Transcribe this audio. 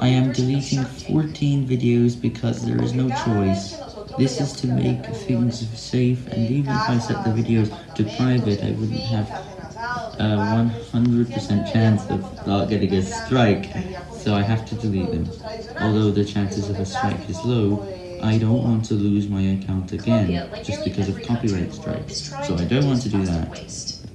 I am deleting 14 videos because there is no choice. This is to make things safe and even if I set the videos to private I wouldn't have a 100% chance of not getting a strike, so I have to delete them. Although the chances of a strike is low, I don't want to lose my account again, just because of copyright strikes, so I don't want to do that.